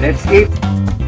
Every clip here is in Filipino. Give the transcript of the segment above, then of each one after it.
Let's eat.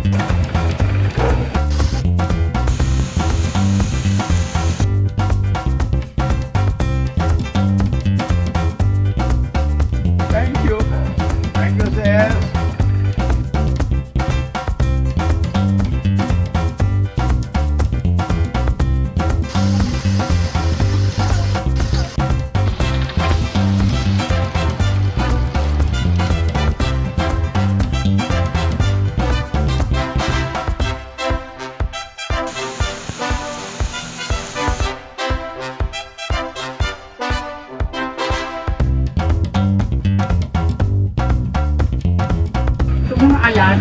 Ayan,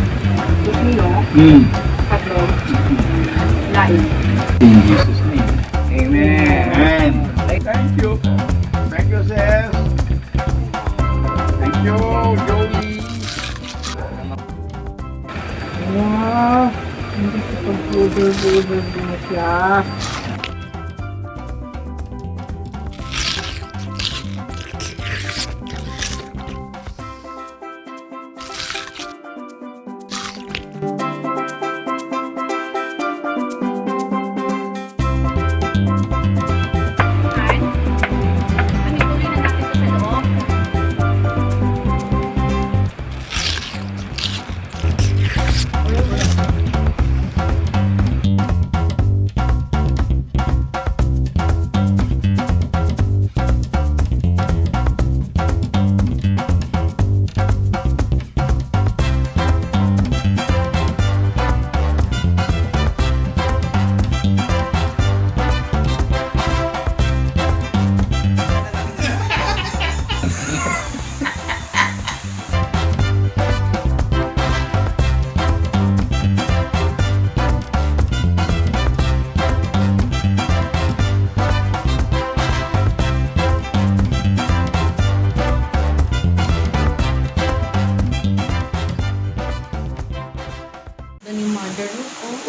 Kusino, Mm. Patro, Lain. In Jesus' name. Amen. Amen. Thank you. Thank you, sir. Thank you, Joey. Wow, hindi ko pag-budol-budol din siya.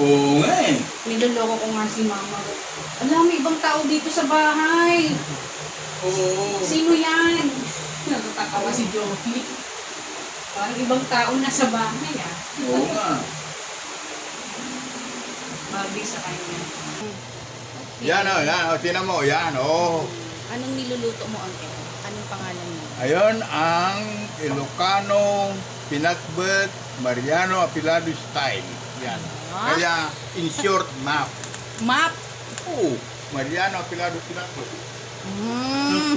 Oo nga eh. Niloloko ko nga si mama ko. Alam, may ibang tao dito sa bahay. Oo. Sino yan? Natatawa si Joey. Parang ibang tao na sa bahay ah. Oo nga. Bagay sa kanya. Yan o, yan o. Tinan mo, yan o. Anong niluluto mo, Uncle? Anong pangalan mo? Ayun ang Ilocano Pinakbet Mariano Apilado style. Yan. Ah? Kaya, in short, map. Map! Oo. Mariano Apilado Pinakbet. Mm.